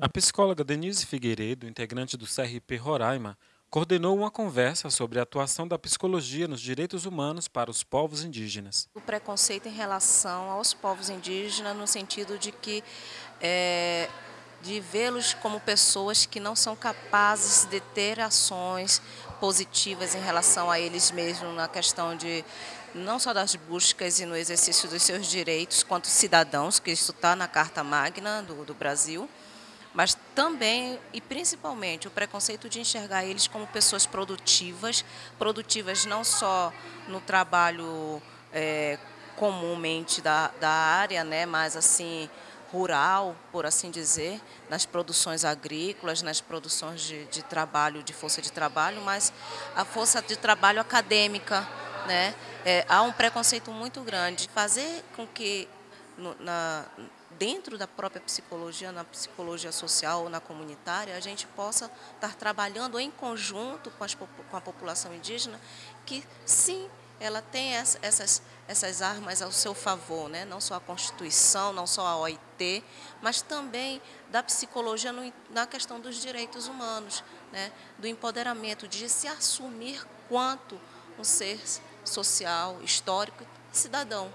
A psicóloga Denise Figueiredo, integrante do CRP Roraima, coordenou uma conversa sobre a atuação da psicologia nos direitos humanos para os povos indígenas. O preconceito em relação aos povos indígenas no sentido de que é, de vê-los como pessoas que não são capazes de ter ações positivas em relação a eles mesmos na questão de não só das buscas e no exercício dos seus direitos quanto cidadãos, que isso está na Carta Magna do, do Brasil, mas também e principalmente o preconceito de enxergar eles como pessoas produtivas, produtivas não só no trabalho é, comumente da, da área, né, mas assim rural, por assim dizer, nas produções agrícolas, nas produções de, de trabalho, de força de trabalho, mas a força de trabalho acadêmica, né? É, há um preconceito muito grande. Fazer com que no, na, dentro da própria psicologia, na psicologia social ou na comunitária, a gente possa estar trabalhando em conjunto com, as, com a população indígena, que sim, ela tem essas, essas armas ao seu favor, né? não só a Constituição, não só a OIT, mas também da psicologia no, na questão dos direitos humanos, né? do empoderamento, de se assumir quanto um ser social, histórico e cidadão.